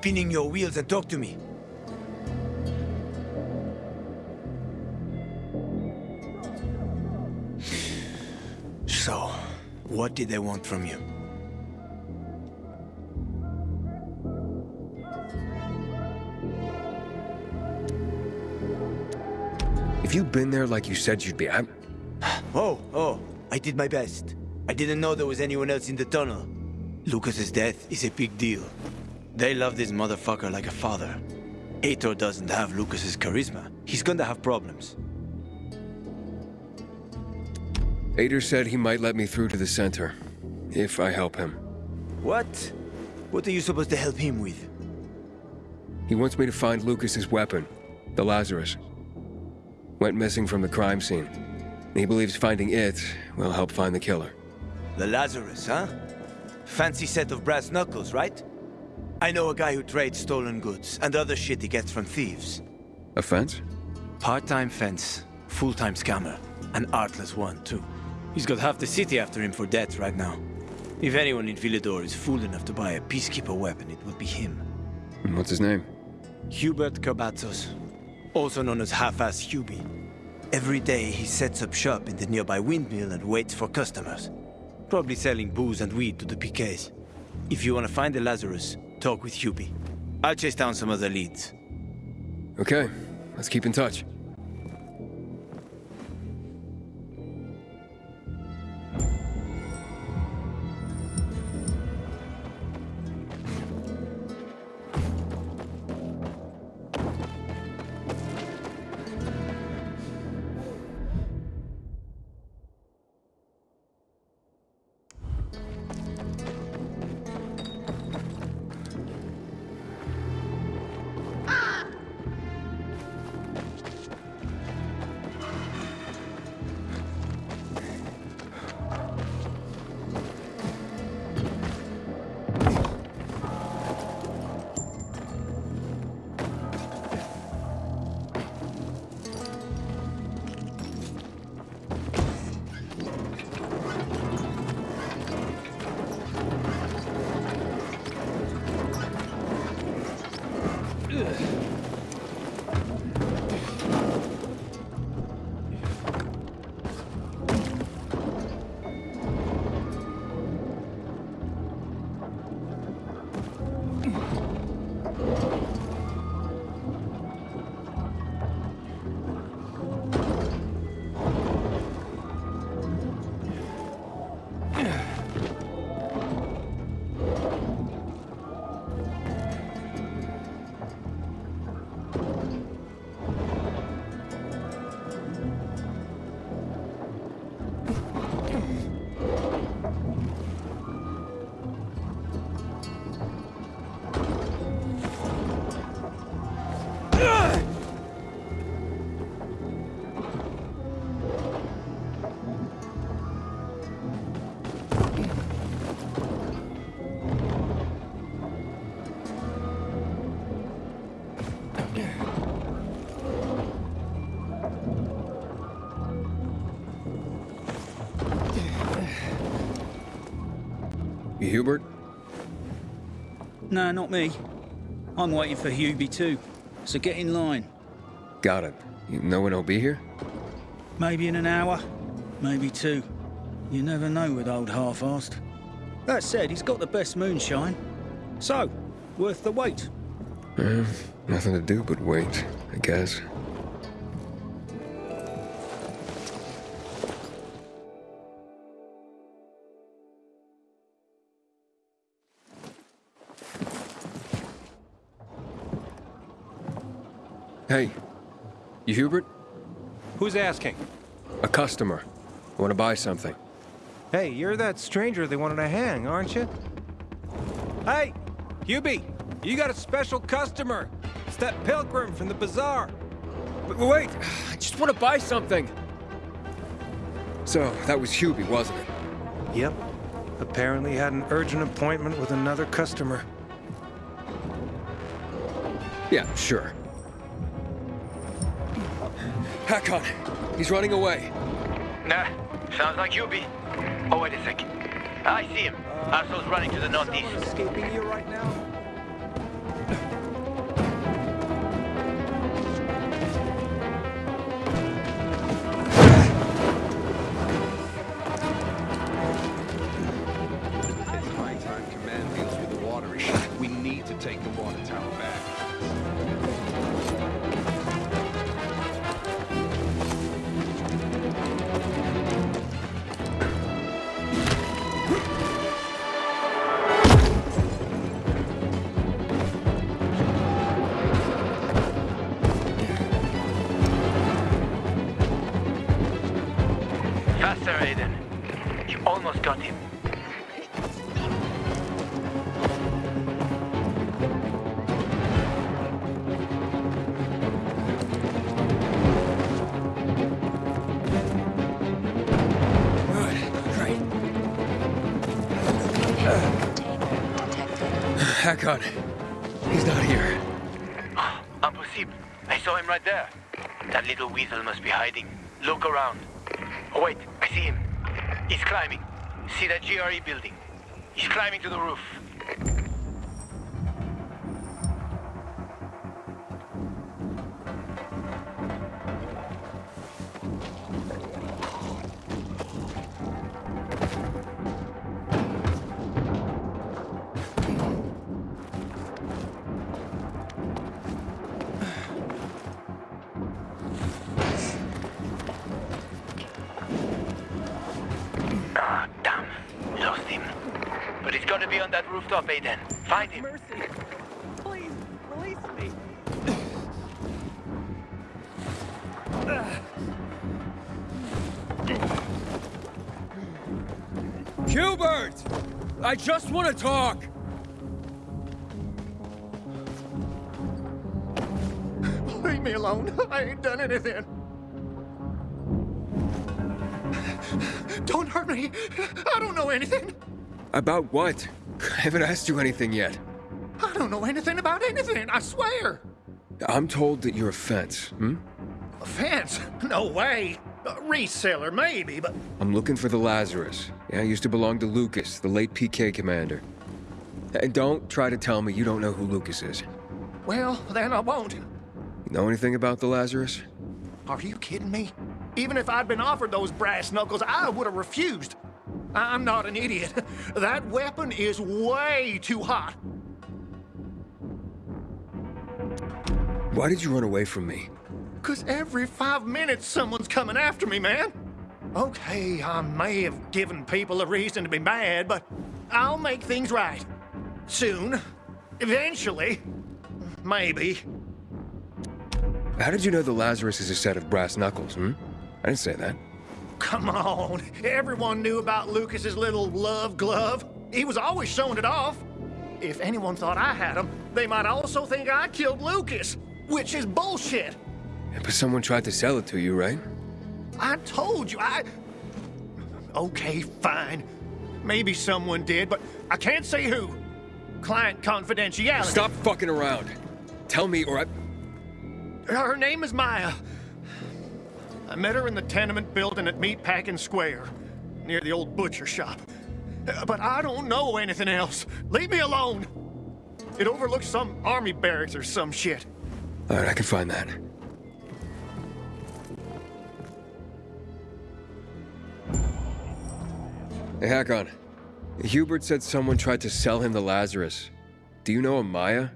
spinning your wheels and talk to me? So, what did they want from you? If you'd been there like you said you'd be, I'm... Oh, oh, I did my best. I didn't know there was anyone else in the tunnel. Lucas's death is a big deal. They love this motherfucker like a father. Aitor doesn't have Lucas's charisma. He's gonna have problems. Aitor said he might let me through to the center, if I help him. What? What are you supposed to help him with? He wants me to find Lucas's weapon, the Lazarus. Went missing from the crime scene. He believes finding it will help find the killer. The Lazarus, huh? Fancy set of brass knuckles, right? I know a guy who trades stolen goods and other shit he gets from thieves. A fence? Part-time fence, full-time scammer. An artless one, too. He's got half the city after him for debt right now. If anyone in Villedor is fool enough to buy a Peacekeeper weapon, it would be him. What's his name? Hubert Carbatzos, also known as Half-Ass Hubie. Every day he sets up shop in the nearby windmill and waits for customers. Probably selling booze and weed to the PKs. If you want to find the Lazarus, talk with Hubie. I'll chase down some other leads. Okay, let's keep in touch. No, not me. I'm waiting for Hubie too. So get in line. Got it. You know when he'll be here? Maybe in an hour, maybe two. You never know with old half-assed. That said, he's got the best moonshine. So, worth the wait. Eh, nothing to do but wait, I guess. Hey, you Hubert? Who's asking? A customer. I want to buy something. Hey, you're that stranger they wanted to hang, aren't you? Hey, Hubie, you got a special customer. It's that pilgrim from the bazaar. But wait, I just want to buy something. So, that was Hubie, wasn't it? Yep. Apparently had an urgent appointment with another customer. Yeah, sure. Hakon, he's running away. Nah, sounds like you be. Oh, wait a second. I see him. Asshole's running to the northeast. Escaping you right now? GRE building? He's climbing to the roof. Gotta be on that rooftop, Aiden. Find him. Mercy. Please, release me. Hubert! I just want to talk! Leave me alone. I ain't done anything. Don't hurt me. I don't know anything. About what? I haven't asked you anything yet. I don't know anything about anything, I swear. I'm told that you're a fence, hmm? A fence? No way. A reseller, maybe, but I'm looking for the Lazarus. Yeah, used to belong to Lucas, the late PK commander. And don't try to tell me you don't know who Lucas is. well, then I won't. You know anything about the Lazarus? Are you kidding me? Even if I'd been offered those brass knuckles, I would have refused. I'm not an idiot. That weapon is way too hot. Why did you run away from me? Cause every five minutes someone's coming after me, man. Okay, I may have given people a reason to be mad, but I'll make things right. Soon. Eventually. Maybe. How did you know the Lazarus is a set of brass knuckles, hmm? I didn't say that. Come on. Everyone knew about Lucas's little love glove. He was always showing it off. If anyone thought I had him, they might also think I killed Lucas, which is bullshit. But someone tried to sell it to you, right? I told you, I. Okay, fine. Maybe someone did, but I can't say who. Client confidentiality. Stop fucking around. Tell me or I... Her name is Maya. I met her in the tenement building at Meatpacking Square, near the old butcher shop. But I don't know anything else. Leave me alone. It overlooks some army barracks or some shit. All right, I can find that. Hey, Hakon. Hubert said someone tried to sell him the Lazarus. Do you know a Maya?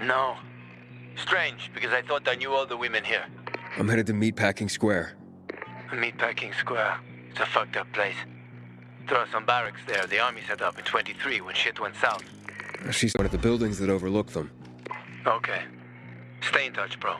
No. Strange, because I thought I knew all the women here. I'm headed to Meatpacking Square. Meatpacking Square. It's a fucked up place. There are some barracks there the army set up in 23 when shit went south. She's one of the buildings that overlook them. Okay. Stay in touch, bro.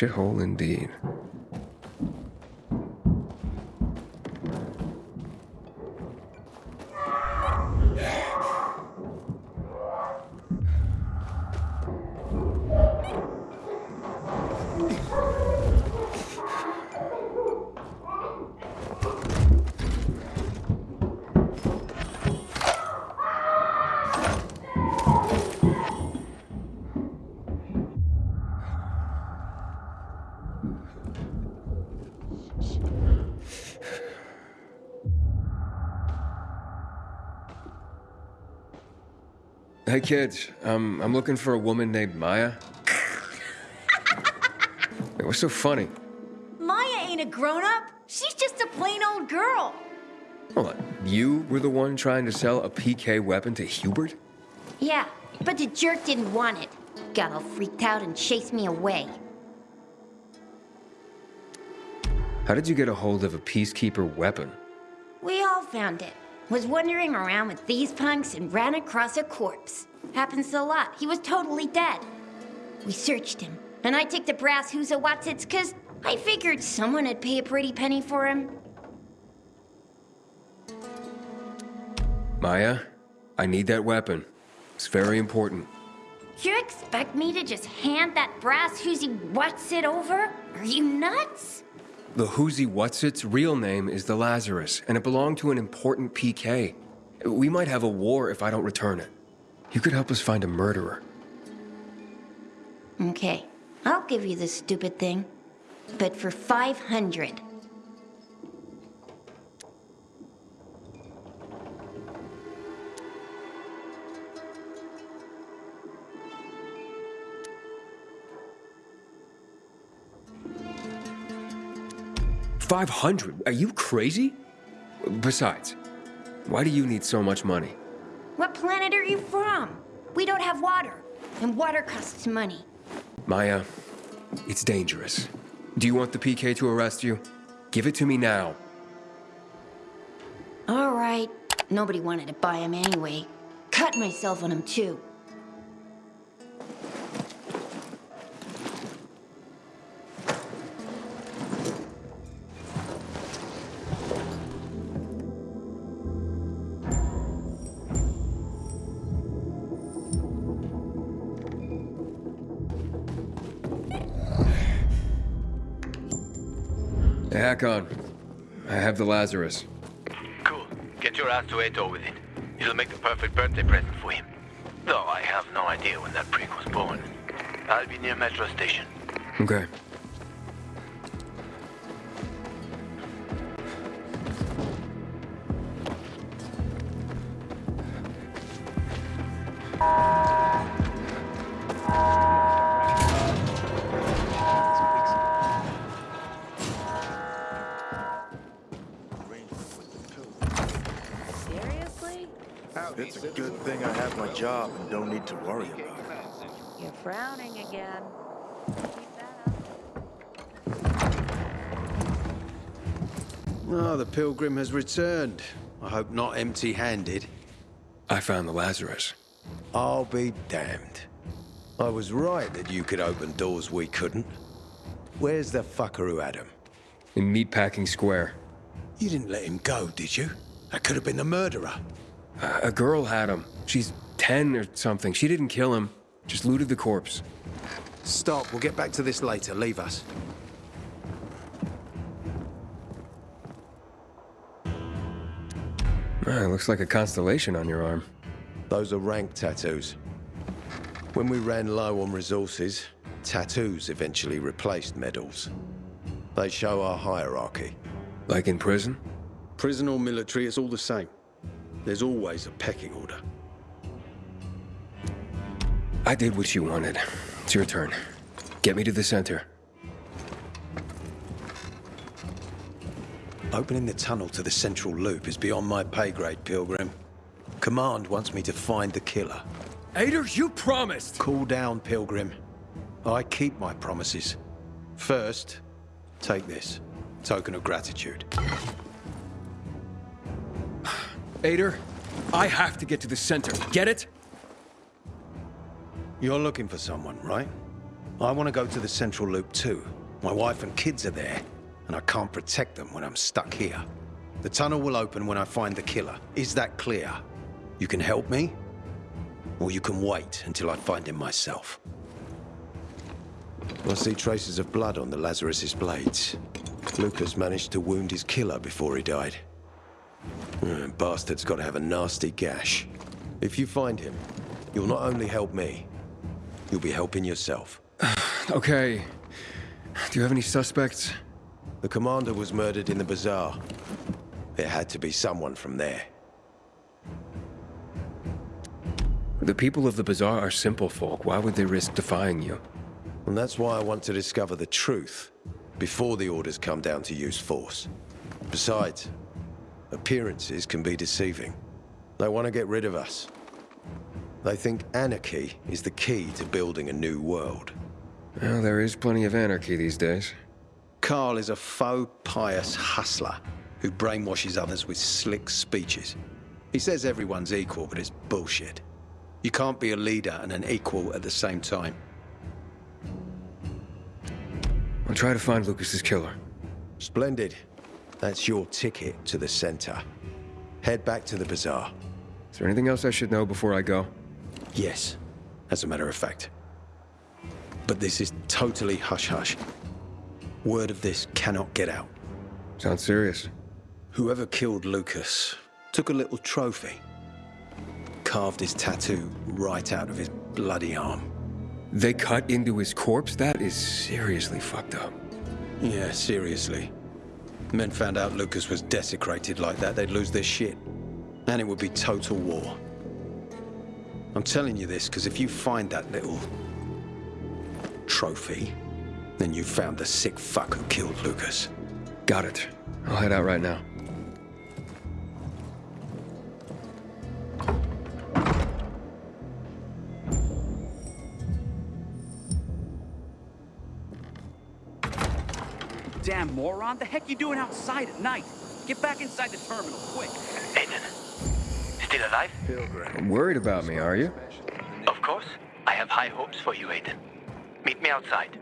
Shithole indeed. Hey kids, um, I'm looking for a woman named Maya. Hey, What's so funny? Maya ain't a grown up. She's just a plain old girl. Hold on. You were the one trying to sell a PK weapon to Hubert? Yeah, but the jerk didn't want it. Got all freaked out and chased me away. How did you get a hold of a peacekeeper weapon? We all found it. Was wandering around with these punks and ran across a corpse. Happens a lot. He was totally dead. We searched him, and I took the brass who's a Watsits cause I figured someone would pay a pretty penny for him. Maya, I need that weapon. It's very important. You expect me to just hand that brass who's what's it over? Are you nuts? The Whoozy Whatsit's real name is the Lazarus, and it belonged to an important PK. We might have a war if I don't return it. You could help us find a murderer. Okay, I'll give you this stupid thing. But for 500. Five hundred? Are you crazy? Besides, why do you need so much money? What planet are you from? We don't have water, and water costs money. Maya, it's dangerous. Do you want the PK to arrest you? Give it to me now. All right. Nobody wanted to buy him anyway. Cut myself on him, too. Hey, Hakon, I have the Lazarus. Cool. Get your ass to Aitor with it. It'll make the perfect birthday present for him. Though I have no idea when that prick was born. I'll be near Metro Station. Okay. It's a good thing I have my job and don't need to worry about it. You're frowning again. Ah. Oh, the pilgrim has returned. I hope not empty-handed. I found the Lazarus. I'll be damned. I was right that you could open doors we couldn't. Where's the fucker who had him? In Meatpacking Square. You didn't let him go, did you? That could have been the murderer. A a girl had him. She's 10 or something. She didn't kill him, just looted the corpse. Stop, we'll get back to this later. Leave us. Ah, looks like a constellation on your arm. Those are rank tattoos. When we ran low on resources, tattoos eventually replaced medals. They show our hierarchy. Like in prison? Prison or military, it's all the same. There's always a pecking order. I did what you wanted. It's your turn. Get me to the center. Opening the tunnel to the central loop is beyond my pay grade, Pilgrim. Command wants me to find the killer. Aitor, you promised! Cool down, Pilgrim. I keep my promises. First, take this. Token of gratitude. Aitor, I have to get to the center. Get it? You're looking for someone, right? I want to go to the Central Loop too. My wife and kids are there, and I can't protect them when I'm stuck here. The tunnel will open when I find the killer. Is that clear? You can help me, or you can wait until I find him myself. I see traces of blood on the Lazarus's blades. Lucas managed to wound his killer before he died. Uh, bastard's got to have a nasty gash. If you find him, you'll not only help me, you'll be helping yourself. Okay. Do you have any suspects? The commander was murdered in the bazaar. It had to be someone from there. The people of the bazaar are simple folk. Why would they risk defying you? And that's why I want to discover the truth before the orders come down to use force. Besides, appearances can be deceiving. They want to get rid of us. They think anarchy is the key to building a new world. Well, there is plenty of anarchy these days. Carl is a faux pious hustler who brainwashes others with slick speeches. He says everyone's equal, but it's bullshit. You can't be a leader and an equal at the same time. I'll try to find Lucas's killer. Splendid. That's your ticket to the center. Head back to the bazaar. Is there anything else I should know before I go? Yes, as a matter of fact. But this is totally hush-hush. Word of this cannot get out. Sounds serious. Whoever killed Lucas took a little trophy. Carved his tattoo right out of his bloody arm. They cut into his corpse? That is seriously fucked up. Yeah, seriously. Men found out Lucas was desecrated like that, they'd lose their shit. And it would be total war. I'm telling you this because if you find that little trophy, then you found the sick fuck who killed Lucas. Got it. I'll head out right now. Heck you doing outside at night? Get back inside the terminal, quick. Aiden, still alive? I'm Worried about me, are you? Of course. I have high hopes for you, Aiden. Meet me outside.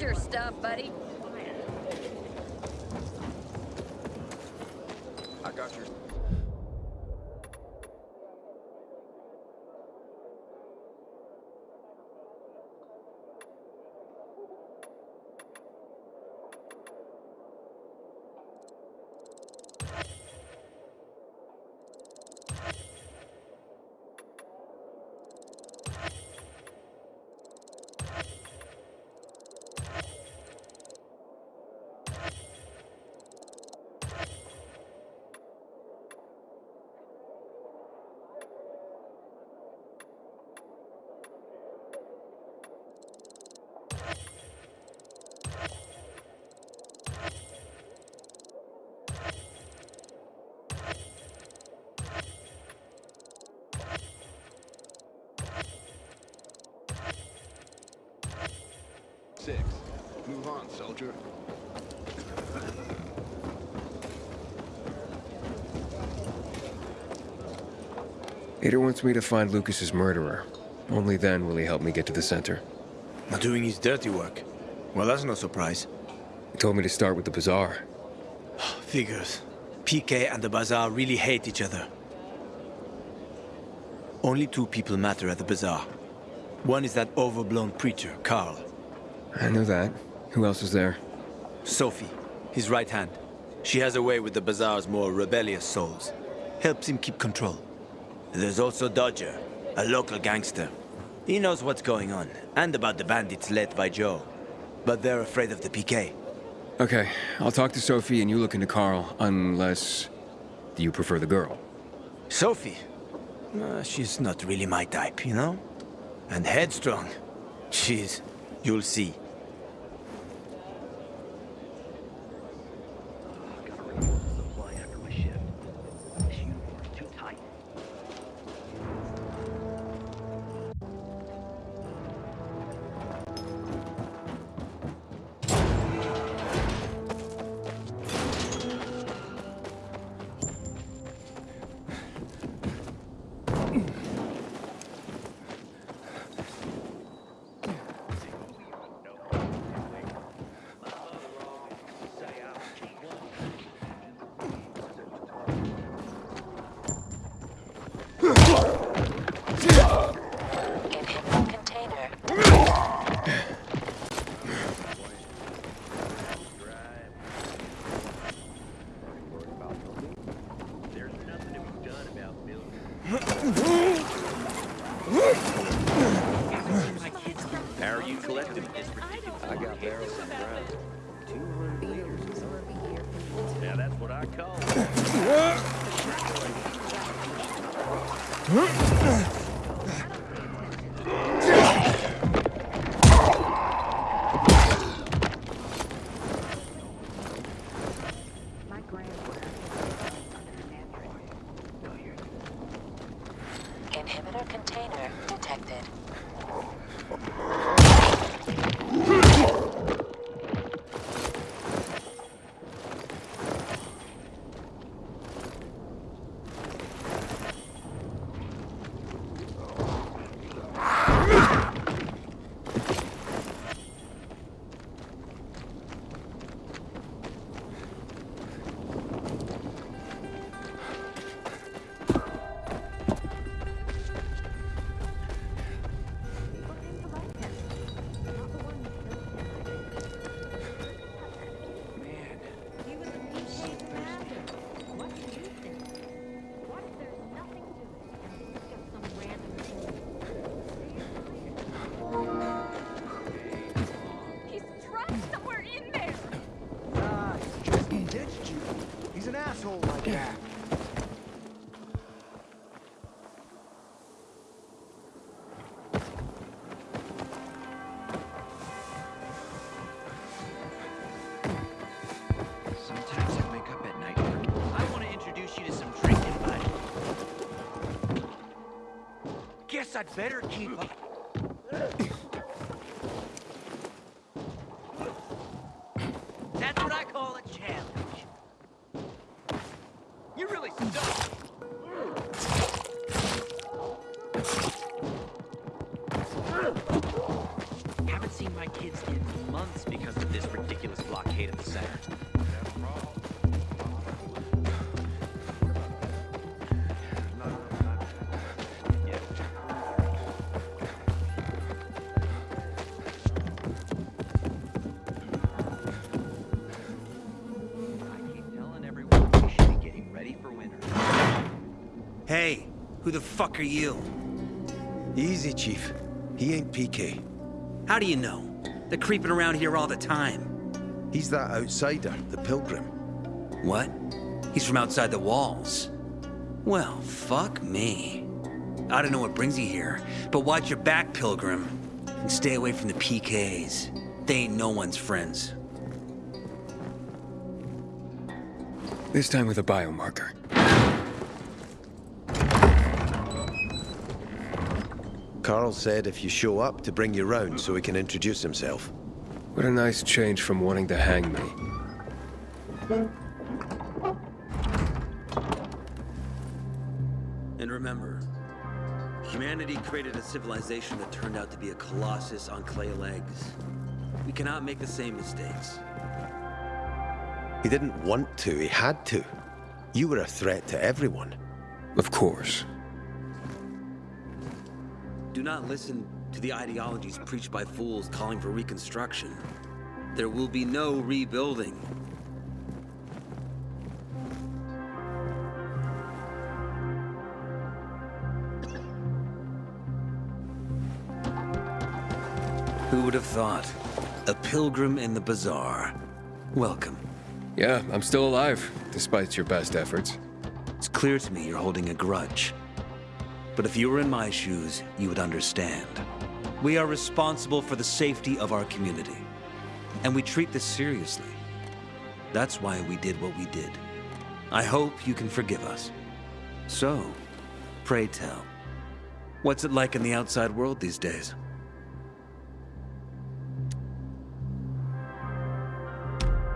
Your stuff, buddy. I got your... six. Move on, soldier. Aitor wants me to find Lucas's murderer. Only then will he help me get to the center. Not doing his dirty work. Well, that's no surprise. He told me to start with the bazaar. Figures. PK and the Bazaar really hate each other. Only two people matter at the Bazaar. One is that overblown preacher, Carl. I know that. Who else is there? Sophie, his right hand. She has a way with the Bazaar's more rebellious souls. Helps him keep control. There's also Dodger, a local gangster. He knows what's going on, and about the bandits led by Joe. But they're afraid of the PK. Okay, I'll talk to Sophie and you look into Carl, unless... you prefer the girl? Sophie? Uh, she's not really my type, you know? And headstrong. She's... you'll see. I'd better keep up. Fuck are you? Easy, Chief. He ain't PK. How do you know? They're creeping around here all the time. He's that outsider, the Pilgrim. What? He's from outside the walls. Well, fuck me. I don't know what brings you here, but watch your back, Pilgrim. And stay away from the PKs. They ain't no one's friends. This time with a biomarker. Carl said if you show up to bring you round so he can introduce himself. What a nice change from wanting to hang me. And remember, humanity created a civilization that turned out to be a colossus on clay legs. We cannot make the same mistakes. He didn't want to, he had to. You were a threat to everyone. Of course. Do not listen to the ideologies preached by fools calling for reconstruction. There will be no rebuilding. Who would have thought? A pilgrim in the bazaar. Welcome. Yeah, I'm still alive, despite your best efforts. It's clear to me you're holding a grudge. But if you were in my shoes, you would understand. We are responsible for the safety of our community. And we treat this seriously. That's why we did what we did. I hope you can forgive us. So, pray tell, what's it like in the outside world these days?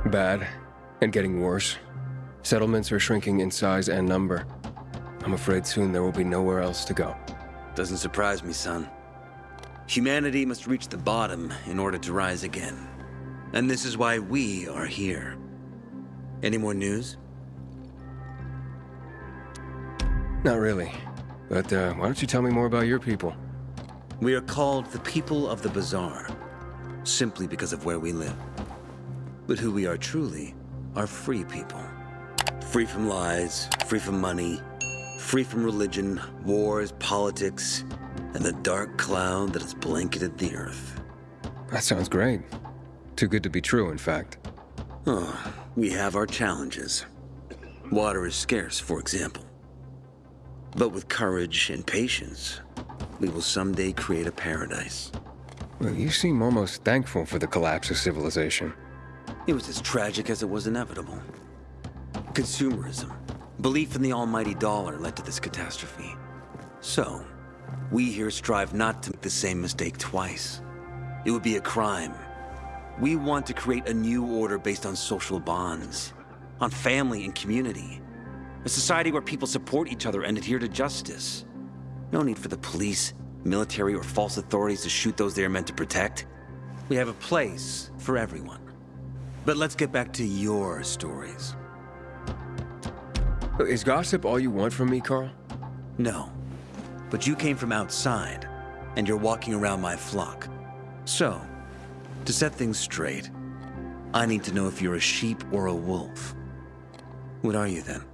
Bad, and getting worse. Settlements are shrinking in size and number. I'm afraid soon there will be nowhere else to go. Doesn't surprise me, son. Humanity must reach the bottom in order to rise again. And this is why we are here. Any more news? Not really. But uh, why don't you tell me more about your people? We are called the people of the Bazaar, simply because of where we live. But who we are truly are free people. Free from lies, free from money, free from religion, wars, politics, and the dark cloud that has blanketed the earth. That sounds great. Too good to be true, in fact. Oh, we have our challenges. Water is scarce, for example. But with courage and patience, we will someday create a paradise. Well, you seem almost thankful for the collapse of civilization. It was as tragic as it was inevitable. Consumerism, belief in the almighty dollar led to this catastrophe. So, we here strive not to make the same mistake twice. It would be a crime. We want to create a new order based on social bonds, on family and community. A society where people support each other and adhere to justice. No need for the police, military, or false authorities to shoot those they are meant to protect. We have a place for everyone. But let's get back to your stories. Is gossip all you want from me, Carl? No. But you came from outside, and you're walking around my flock. So, to set things straight, I need to know if you're a sheep or a wolf. What are you then?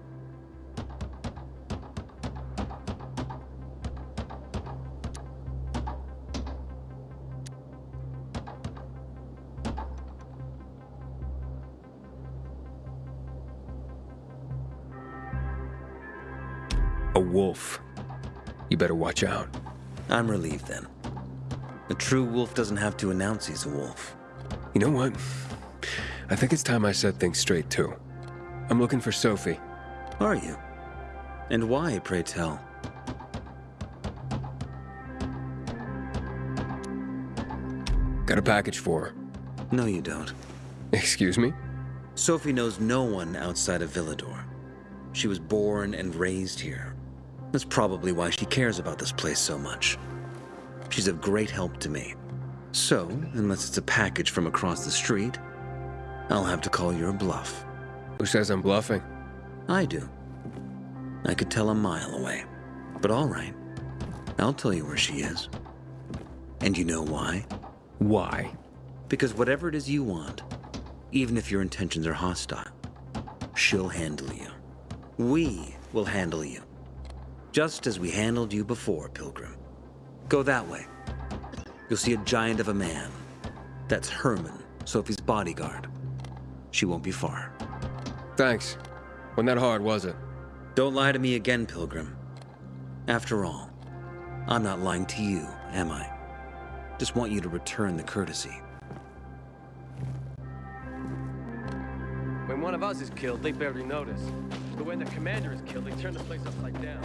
Wolf. You better watch out. I'm relieved then. A true wolf doesn't have to announce he's a wolf. You know what? I think it's time I said things straight, too. I'm looking for Sophie. Are you? And why, pray tell? Got a package for her. No, you don't. Excuse me? Sophie knows no one outside of Villedor. She was born and raised here. That's probably why she cares about this place so much. She's of great help to me. So, unless it's a package from across the street, I'll have to call your bluff. Who says I'm bluffing? I do. I could tell a mile away. But all right. I'll tell you where she is. And you know why? Why? Because whatever it is you want, even if your intentions are hostile, she'll handle you. We will handle you. Just as we handled you before, Pilgrim. Go that way. You'll see a giant of a man. That's Herman, Sophie's bodyguard. She won't be far. Thanks. Wasn't that hard, was it? Don't lie to me again, Pilgrim. After all, I'm not lying to you, am I? Just want you to return the courtesy. One of us is killed, they barely notice. But when the commander is killed, they turn the place upside down.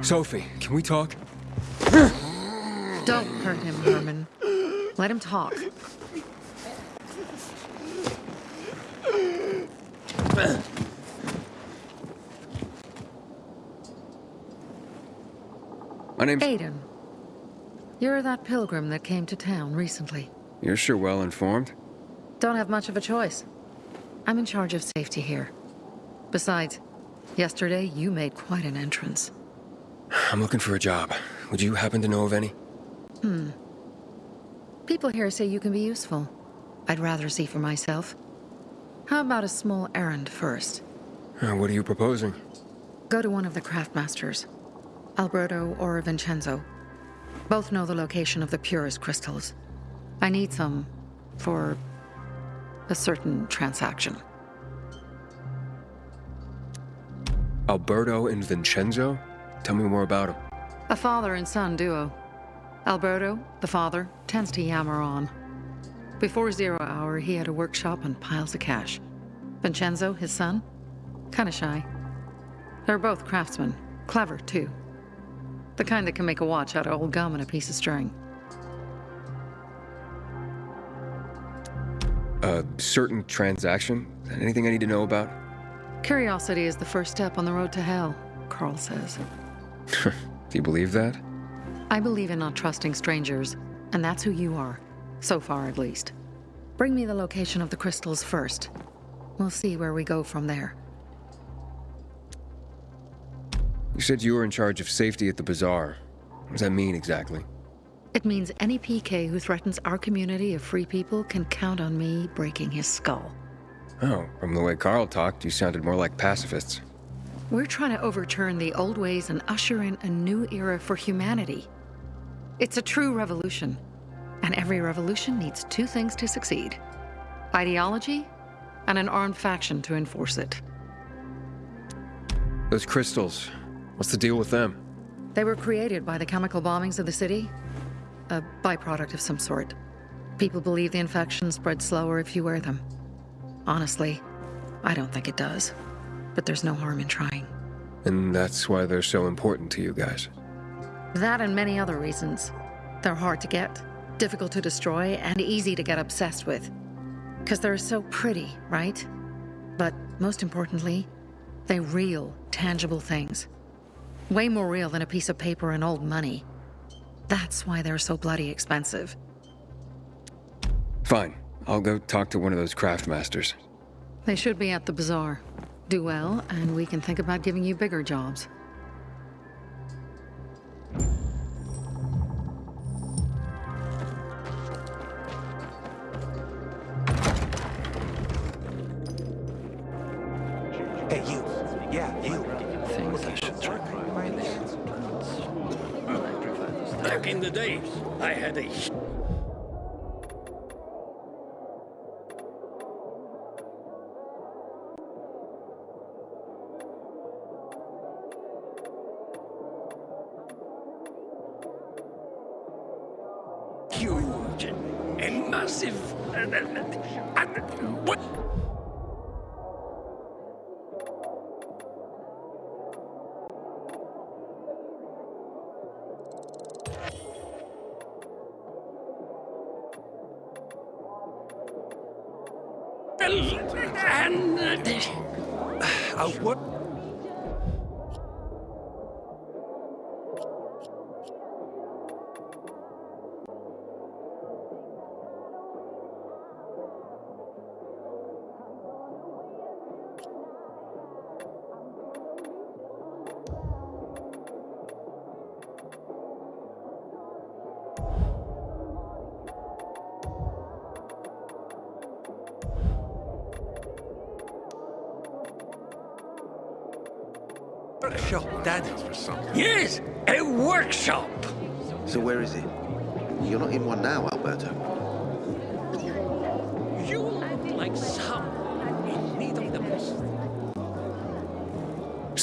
Sophie, can we talk? Don't hurt him, Herman. Let him talk. My name's... Aiden. You're that pilgrim that came to town recently. You're sure well informed. Don't have much of a choice. I'm in charge of safety here. Besides, yesterday you made quite an entrance. I'm looking for a job. Would you happen to know of any? Hmm. People here say you can be useful. I'd rather see for myself. How about a small errand first? Uh, what are you proposing? Go to one of the craftmasters. Alberto or Vincenzo. Both know the location of the purest crystals. I need some for a certain transaction. Alberto and Vincenzo? Tell me more about them. A father and son duo. Alberto, the father, tends to yammer on. Before zero hour, he had a workshop and piles of cash. Vincenzo, his son, kinda shy. They're both craftsmen, clever too. The kind that can make a watch out of old gum and a piece of string. A certain transaction? Anything I need to know about? Curiosity is the first step on the road to hell, Carl says. Do you believe that? I believe in not trusting strangers, and that's who you are. So far, at least. Bring me the location of the crystals first. We'll see where we go from there. You said you were in charge of safety at the bazaar. What does that mean exactly? It means any PK who threatens our community of free people can count on me breaking his skull. Oh, from the way Carl talked, you sounded more like pacifists. We're trying to overturn the old ways and usher in a new era for humanity. It's a true revolution. And every revolution needs two things to succeed. Ideology and an armed faction to enforce it. Those crystals, what's the deal with them? They were created by the chemical bombings of the city. A byproduct of some sort. People believe the infection spreads slower if you wear them. Honestly, I don't think it does. But there's no harm in trying. And that's why they're so important to you guys. That and many other reasons. They're hard to get, difficult to destroy, and easy to get obsessed with. Because they're so pretty, right? But most importantly, they're real, tangible things. Way more real than a piece of paper and old money. That's why they're so bloody expensive. Fine. I'll go talk to one of those craft masters. They should be at the bazaar. Do well, and we can think about giving you bigger jobs. And uh, what?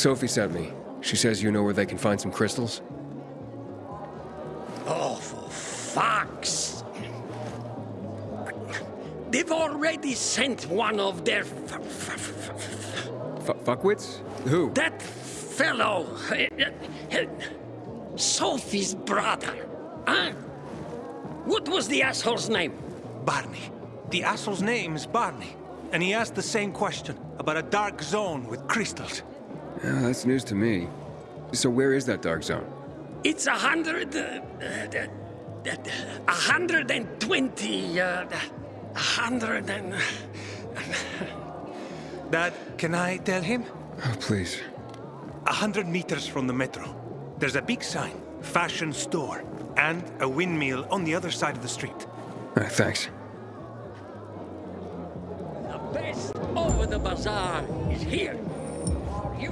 Sophie sent me. She says you know where they can find some crystals? Oh, for fuck's They've already sent one of their f- f- f- F fuckwits? Who? that fellow, uh, uh, Sophie's brother. Huh? What was the asshole's name? Barney. The asshole's name is Barney. And he asked the same question about a dark zone with crystals. Yeah, that's news to me. So where is that dark zone? It's a hundred... Uh, uh, uh, a hundred and twenty... Uh, a hundred and... Dad, can I tell him? Oh, please. A hundred meters from the metro. There's a big sign, fashion store, and a windmill on the other side of the street. All right, thanks. The best over the bazaar is here. For you.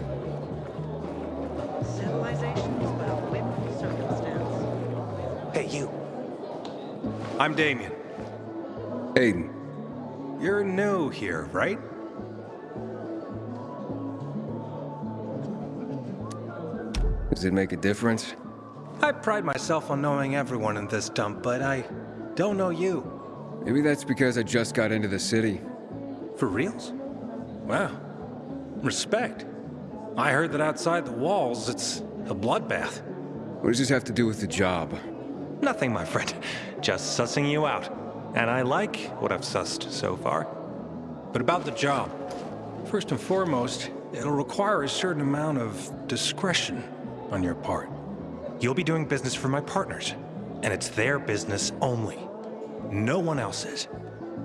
Civilization is but a whim of circumstance. Hey, you. I'm Damien. Aiden. You're new here, right? Does it make a difference? I pride myself on knowing everyone in this dump, but I don't know you. Maybe that's because I just got into the city. For reals? Wow. Respect. I heard that outside the walls, it's a bloodbath. What does this have to do with the job? Nothing, my friend. Just sussing you out. And I like what I've sussed so far. But about the job. First and foremost, it'll require a certain amount of discretion on your part. You'll be doing business for my partners, and it's their business only. No one else's.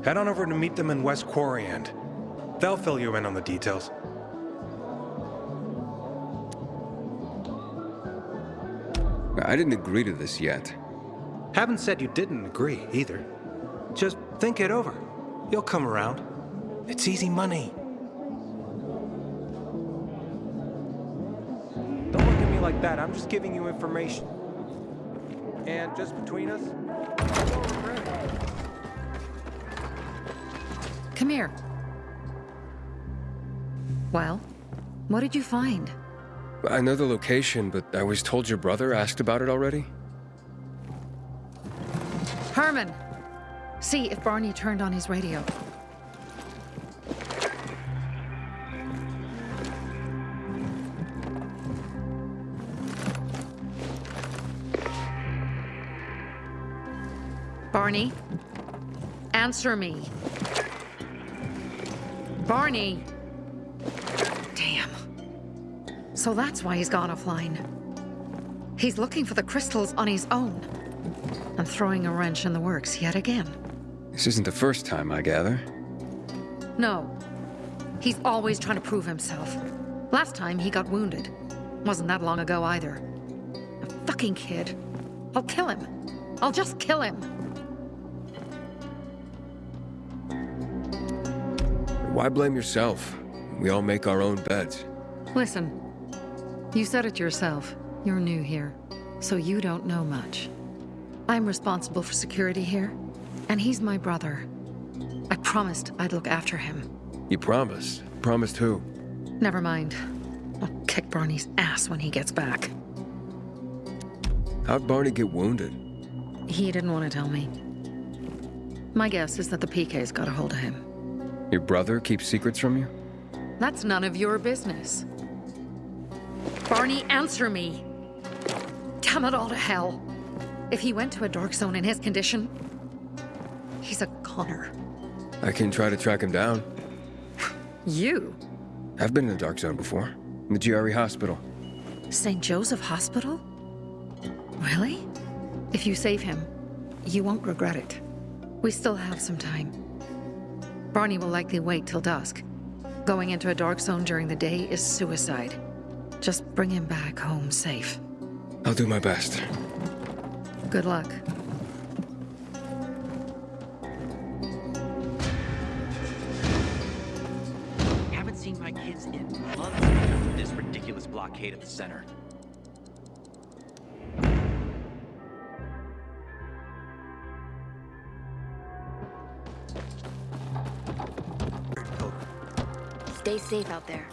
Head on over to meet them in West Quarry End. They'll fill you in on the details. I didn't agree to this yet. Haven't said you didn't agree, either. Just think it over. You'll come around. It's easy money. Don't look at me like that. I'm just giving you information. And just between us, don't regret it. Come here. Well, what did you find? I know the location, but I was told your brother asked about it already? Herman! See if Barney turned on his radio. Barney? Answer me. Barney! So that's why he's gone offline. He's looking for the crystals on his own. And throwing a wrench in the works yet again. This isn't the first time, I gather. No. He's always trying to prove himself. Last time he got wounded. Wasn't that long ago either. A fucking kid. I'll kill him. I'll just kill him. Why blame yourself? We all make our own beds. Listen. You said it yourself. You're new here. So you don't know much. I'm responsible for security here. And he's my brother. I promised I'd look after him. You promised? Promised who? Never mind. I'll kick Barney's ass when he gets back. How'd Barney get wounded? He didn't want to tell me. My guess is that the PK's got a hold of him. Your brother keeps secrets from you? That's none of your business. Barney, answer me! Damn it all to hell! If he went to a dark zone in his condition, he's a goner. I can try to track him down. You? I've been in the dark zone before. In the GRE hospital. St. Joseph Hospital? Really? If you save him, you won't regret it. We still have some time. Barney will likely wait till dusk. Going into a dark zone during the day is suicide. Just bring him back home safe. I'll do my best. Good luck. Haven't seen my kids in months after this ridiculous blockade at the center. Stay safe out there.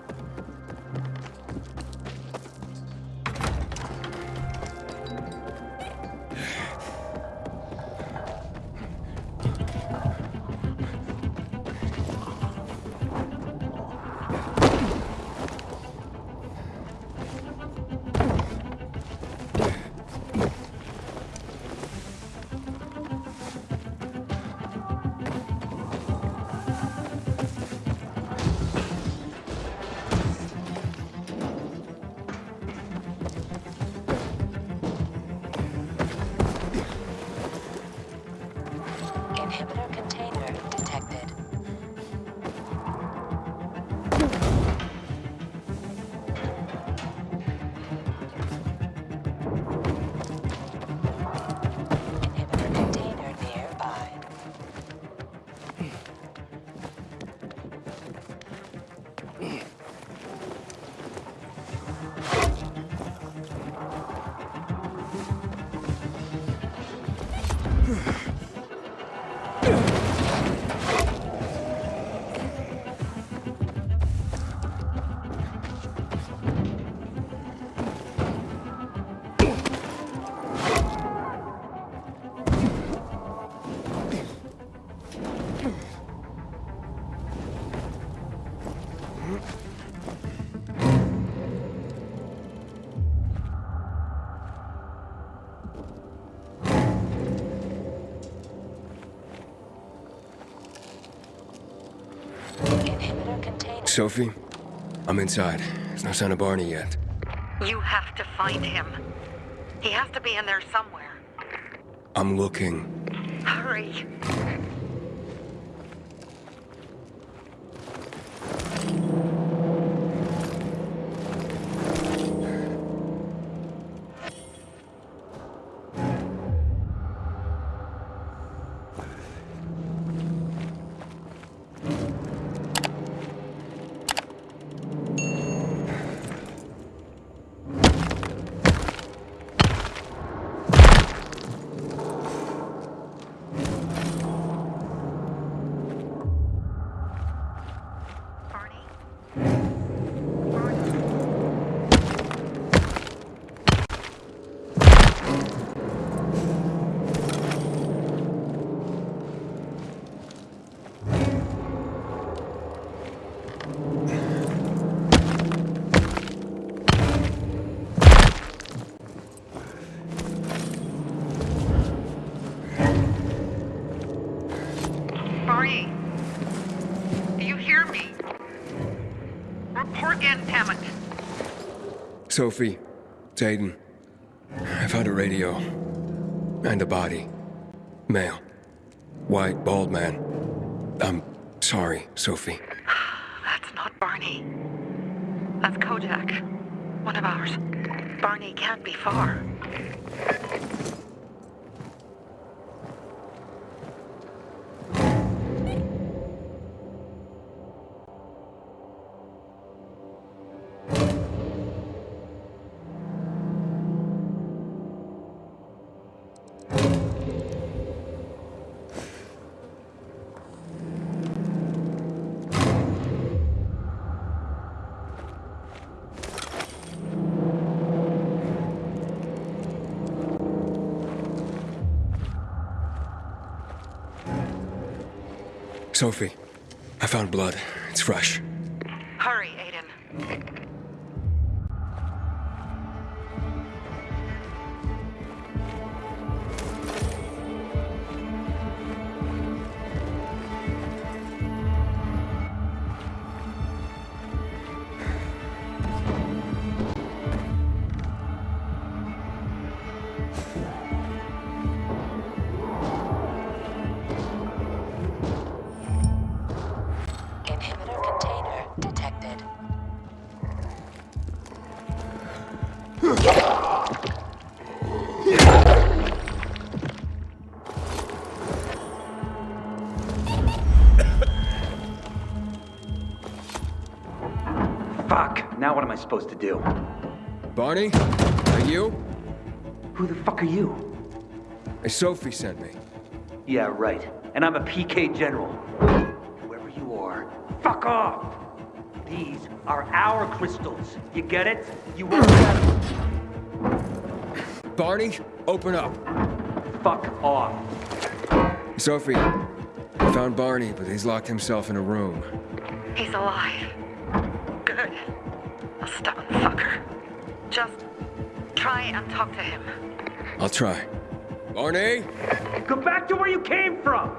Sophie, I'm inside. There's no sign of Barney yet. You have to find him. He has to be in there somewhere. I'm looking. Hurry. Report in. Sophie, it's Aiden. I found a radio. And a body. Male. White, bald man. I'm sorry, Sophie. That's not Barney. That's Kojak. One of ours. Barney can't be far. Sophie, I found blood. It's fresh. Fuck! Now what am I supposed to do? Barney? Are you? Who the fuck are you? Hey, Sophie sent me. Yeah, right. And I'm a PK general. Whoever you are, fuck off! These are our crystals. You get it? You work better. Barney, open up. Fuck off. Sophie, I found Barney, but he's locked himself in a room. He's alive. Good. A stubborn fucker. Just try and talk to him. I'll try. Barney? Go back to where you came from!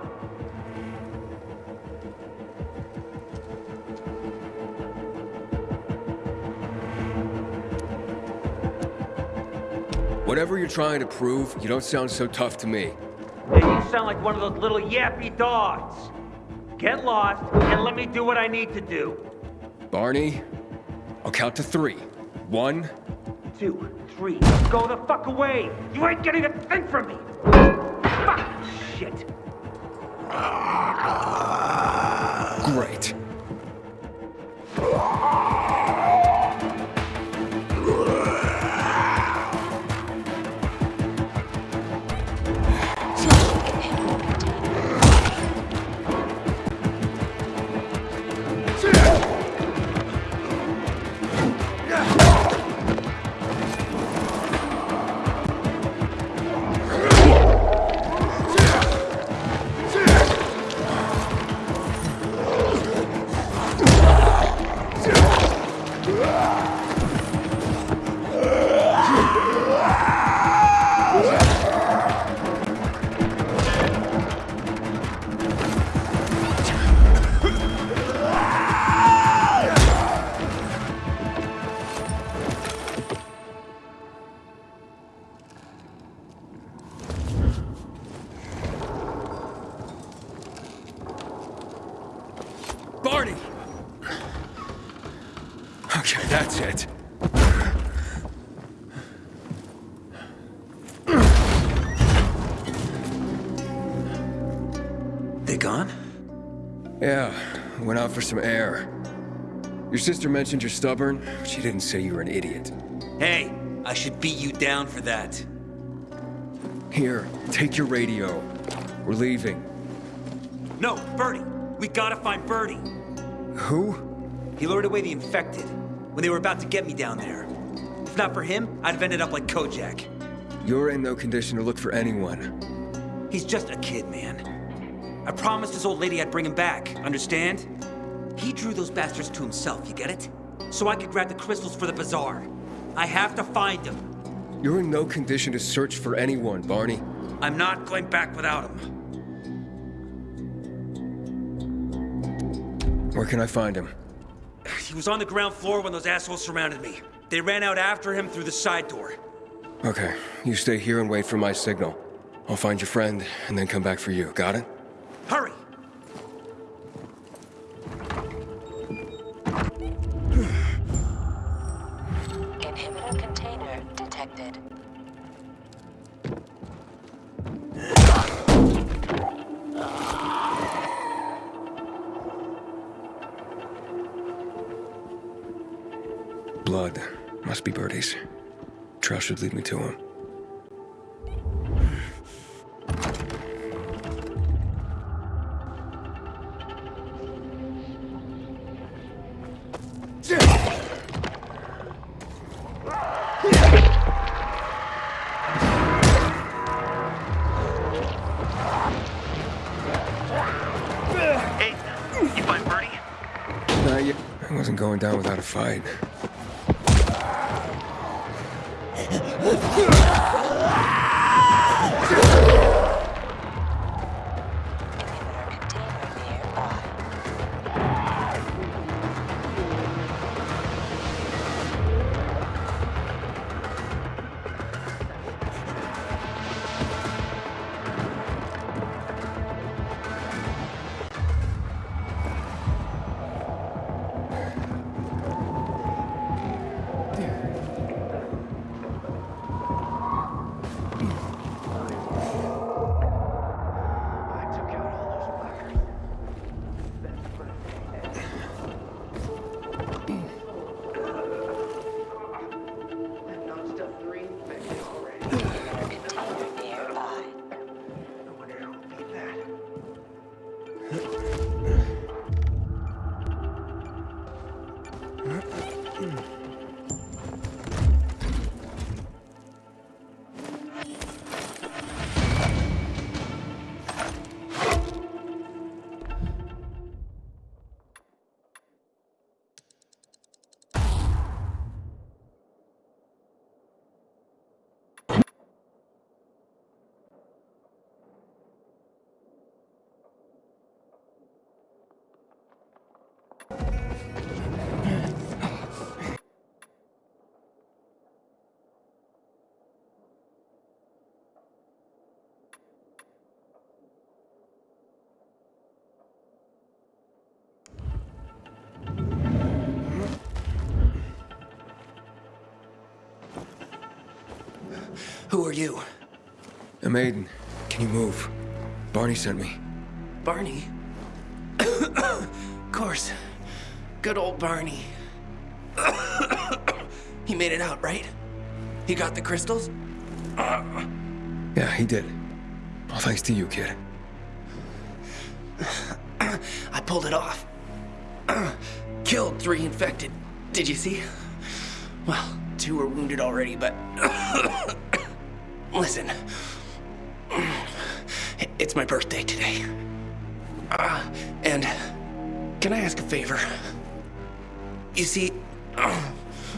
Whatever you're trying to prove, you don't sound so tough to me. Hey, you sound like one of those little yappy dogs. Get lost and let me do what I need to do. Barney, I'll count to three. One, Two, three, go the fuck away! You ain't getting a thing from me! Fuck! Shit! great. Ah! Sister mentioned you're stubborn. but She didn't say you were an idiot. Hey, I should beat you down for that. Here, take your radio. We're leaving. No, Birdie. We gotta find Birdie. Who? He lured away the infected when they were about to get me down there. If not for him, I'd have ended up like Kojak. You're in no condition to look for anyone. He's just a kid, man. I promised his old lady I'd bring him back, understand? He drew those bastards to himself, you get it? So I could grab the crystals for the bazaar. I have to find him. You're in no condition to search for anyone, Barney. I'm not going back without him. Where can I find him? He was on the ground floor when those assholes surrounded me. They ran out after him through the side door. Okay, you stay here and wait for my signal. I'll find your friend and then come back for you. Got it? Hurry! Inhibitor container detected. Blood. Must be Birdie's. Trail should lead me to him. Fight. Who are you? A maiden. Can you move? Barney sent me. Barney? of course. Good old Barney. he made it out, right? He got the crystals? Yeah, he did. All thanks to you, kid. I pulled it off. Killed three infected. Did you see? Well, two were wounded already, but. Listen. It's my birthday today. Uh, and. Can I ask a favor? You see.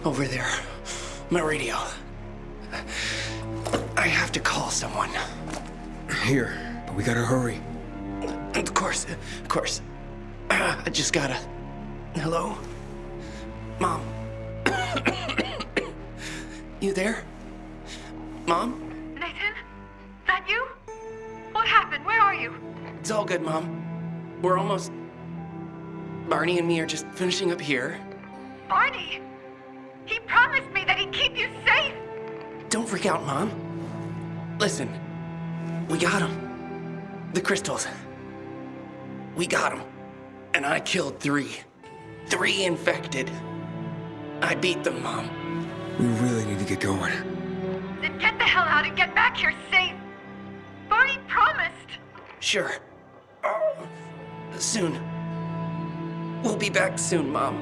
over there. My radio. I have to call someone. Here, but we gotta hurry. Of course, of course. I just gotta. Hello? Mom? you there? Mom? You? It's all good, Mom. We're almost. Barney and me are just finishing up here. Barney! He promised me that he'd keep you safe! Don't freak out, Mom. Listen, we got him. The crystals. We got him. And I killed three. Three infected. I beat them, Mom. We really need to get going. Then get the hell out and get back here safe! Sure. Oh, soon. We'll be back soon, Mom.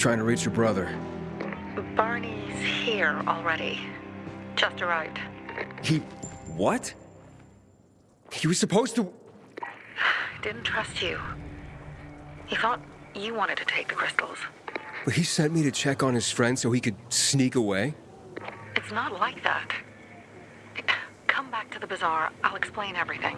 Trying to reach your brother. Barney's here already. Just arrived. He. what? He was supposed to. I didn't trust you. He thought you wanted to take the crystals. But he sent me to check on his friend so he could sneak away? It's not like that. Come back to the bazaar. I'll explain everything.